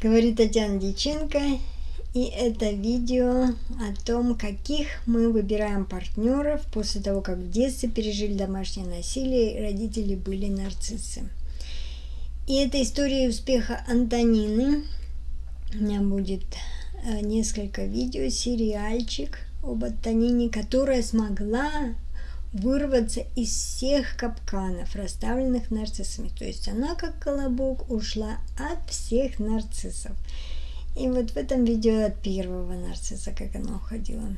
Говорит Татьяна Дьяченко. И это видео о том, каких мы выбираем партнеров после того, как в детстве пережили домашнее насилие и родители были нарциссы. И это история успеха Антонины. У меня будет э, несколько видео, сериальчик об Антонине, которая смогла вырваться из всех капканов, расставленных нарциссами. То есть она, как колобок, ушла от всех нарциссов. И вот в этом видео от первого нарцисса, как она уходила.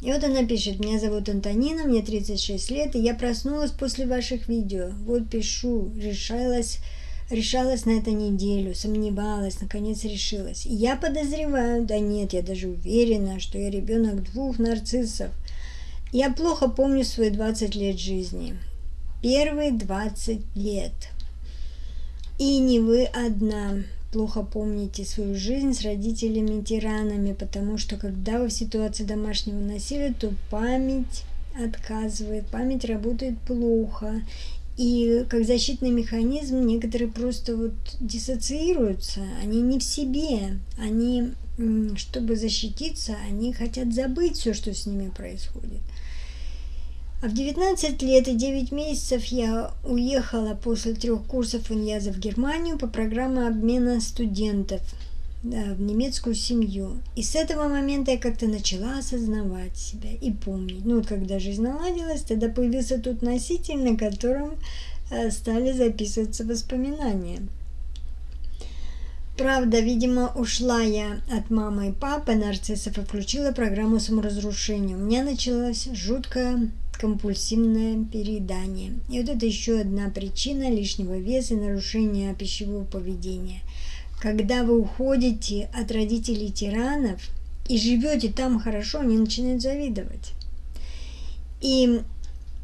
И вот она пишет, меня зовут Антонина, мне 36 лет, и я проснулась после ваших видео. Вот пишу, решалась, решалась на это неделю, сомневалась, наконец решилась. И я подозреваю, да нет, я даже уверена, что я ребенок двух нарциссов – я плохо помню свои 20 лет жизни. Первые 20 лет. И не вы одна плохо помните свою жизнь с родителями-тиранами, потому что когда вы в ситуации домашнего насилия, то память отказывает, память работает плохо. И как защитный механизм некоторые просто вот диссоциируются, они не в себе, они, чтобы защититься, они хотят забыть все, что с ними происходит. А в 19 лет и 9 месяцев я уехала после трех курсов иньяза в Германию по программе обмена студентов в немецкую семью. И с этого момента я как-то начала осознавать себя и помнить. Ну вот когда жизнь наладилась, тогда появился тот носитель, на котором э, стали записываться воспоминания. Правда, видимо, ушла я от мамы и папы нарциссов и включила программу саморазрушения. У меня началась жуткая компульсивное переедание. И вот это еще одна причина лишнего веса и нарушения пищевого поведения. Когда вы уходите от родителей тиранов и живете там хорошо, они начинают завидовать. И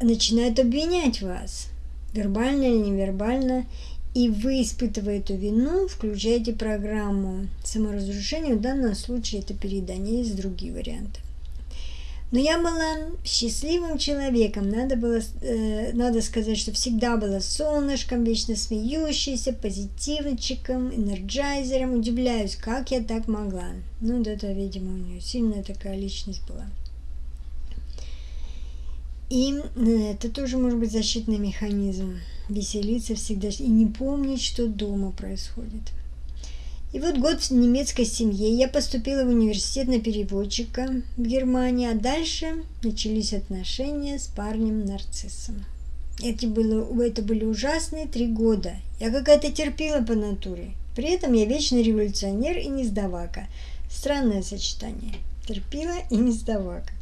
начинают обвинять вас, вербально или невербально, и вы, испытывая эту вину, включаете программу саморазрушения. В данном случае это переедание, есть другие варианты. Но я была счастливым человеком. Надо было, э, надо сказать, что всегда была солнышком, вечно смеющейся, позитивчиком, энерджайзером. Удивляюсь, как я так могла. Ну, да, это, видимо, у нее сильная такая личность была. И э, это тоже может быть защитный механизм. Веселиться всегда и не помнить, что дома происходит. И вот год в немецкой семье я поступила в университет на переводчика в Германии, а дальше начались отношения с парнем-нарциссом. Это, было, это были ужасные три года. Я какая-то терпела по натуре. При этом я вечный революционер и не сдавака. Странное сочетание. Терпила и не сдавака.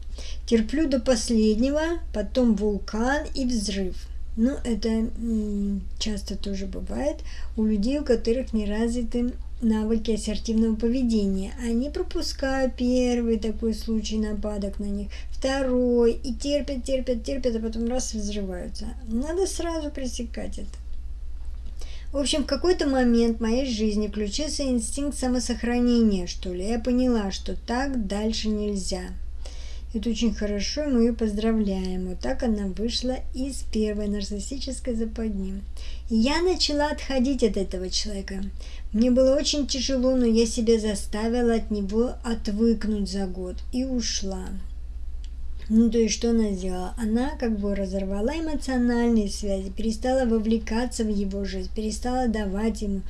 Терплю до последнего, потом вулкан и взрыв. Ну, это часто тоже бывает у людей, у которых не развиты навыки ассертивного поведения. Они пропускают первый такой случай нападок на них, второй, и терпят, терпят, терпят, а потом раз взрываются. Надо сразу пресекать это. В общем, в какой-то момент в моей жизни включился инстинкт самосохранения, что ли. Я поняла, что так дальше нельзя. Это очень хорошо, мы ее поздравляем. Вот так она вышла из первой нарциссической западни. Я начала отходить от этого человека. Мне было очень тяжело, но я себя заставила от него отвыкнуть за год и ушла. Ну, то есть, что она сделала? Она как бы разорвала эмоциональные связи, перестала вовлекаться в его жизнь, перестала давать ему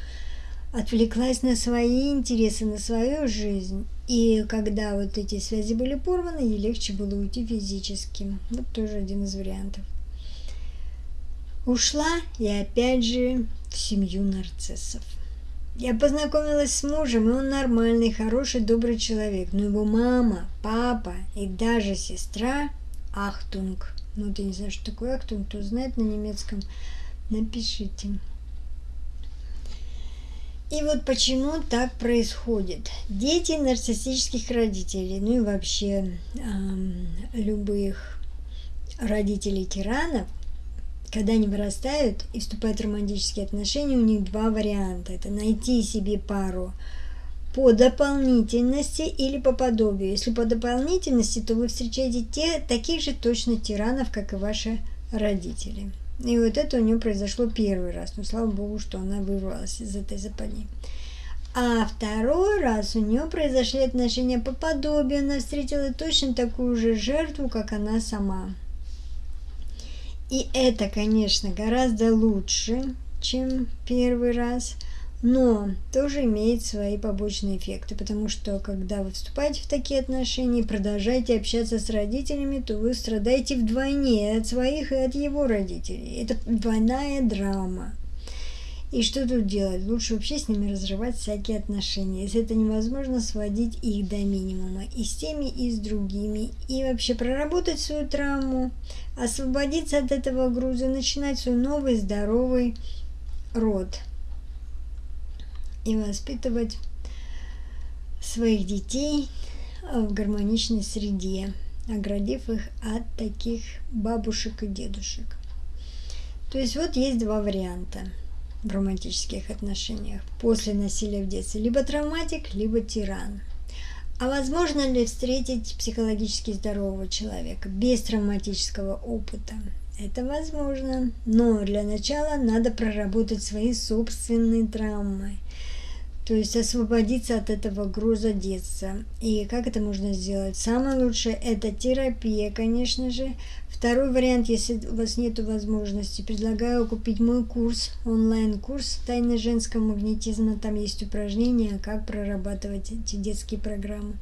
отвлеклась на свои интересы, на свою жизнь. И когда вот эти связи были порваны, ей легче было уйти физически. Вот тоже один из вариантов. Ушла и опять же в семью нарциссов. Я познакомилась с мужем, и он нормальный, хороший, добрый человек. Но его мама, папа и даже сестра Ахтунг. Ну, ты не знаешь, что такое Ахтунг, кто знает на немецком, напишите. И вот почему так происходит. Дети нарциссических родителей, ну и вообще э, любых родителей тиранов, когда они вырастают и вступают в романтические отношения, у них два варианта. Это найти себе пару по дополнительности или по подобию. Если по дополнительности, то вы встречаете те, таких же точно тиранов, как и ваши родители. И вот это у нее произошло первый раз. Но слава богу, что она вырвалась из этой западни. А второй раз у нее произошли отношения по подобию, она встретила точно такую же жертву, как она сама. И это, конечно, гораздо лучше, чем первый раз, но тоже имеет свои побочные эффекты, потому что когда вы вступаете в такие отношения и продолжаете общаться с родителями, то вы страдаете вдвойне от своих и от его родителей. Это двойная драма. И что тут делать? Лучше вообще с ними разрывать всякие отношения. Если это невозможно, сводить их до минимума. И с теми, и с другими. И вообще проработать свою травму, освободиться от этого груза, начинать свой новый здоровый род. И воспитывать своих детей в гармоничной среде, оградив их от таких бабушек и дедушек. То есть вот есть два варианта – в романтических отношениях после насилия в детстве. Либо травматик, либо тиран. А возможно ли встретить психологически здорового человека без травматического опыта? Это возможно, но для начала надо проработать свои собственные травмы. То есть освободиться от этого груза детства. И как это можно сделать? Самое лучшее это терапия, конечно же. Второй вариант, если у вас нет возможности, предлагаю купить мой курс, онлайн-курс «Тайны женского магнетизма». Там есть упражнения, как прорабатывать эти детские программы.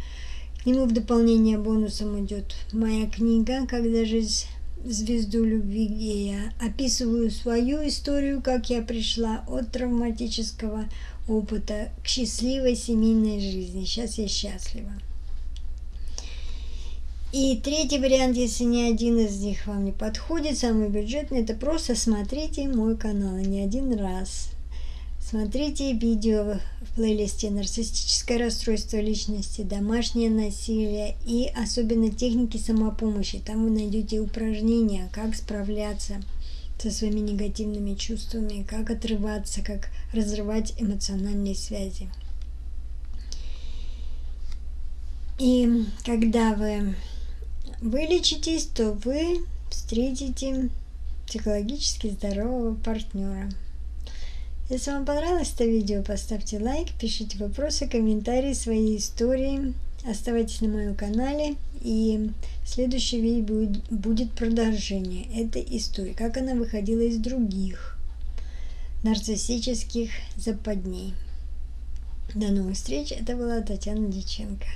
К нему в дополнение бонусом идет моя книга «Когда жизнь звезду любви, я описываю свою историю, как я пришла от травматического опыта к счастливой семейной жизни. Сейчас я счастлива. И третий вариант, если ни один из них вам не подходит, самый бюджетный, это просто смотрите мой канал не один раз. Смотрите видео в плейлисте «Нарциссическое расстройство личности», «Домашнее насилие» и особенно техники самопомощи. Там вы найдете упражнения, как справляться со своими негативными чувствами, как отрываться, как разрывать эмоциональные связи. И когда вы вылечитесь, то вы встретите психологически здорового партнера. Если вам понравилось это видео, поставьте лайк, пишите вопросы, комментарии, свои истории. Оставайтесь на моем канале. И следующее видео будет продолжение этой истории. Как она выходила из других нарциссических западней. До новых встреч. Это была Татьяна Диченко.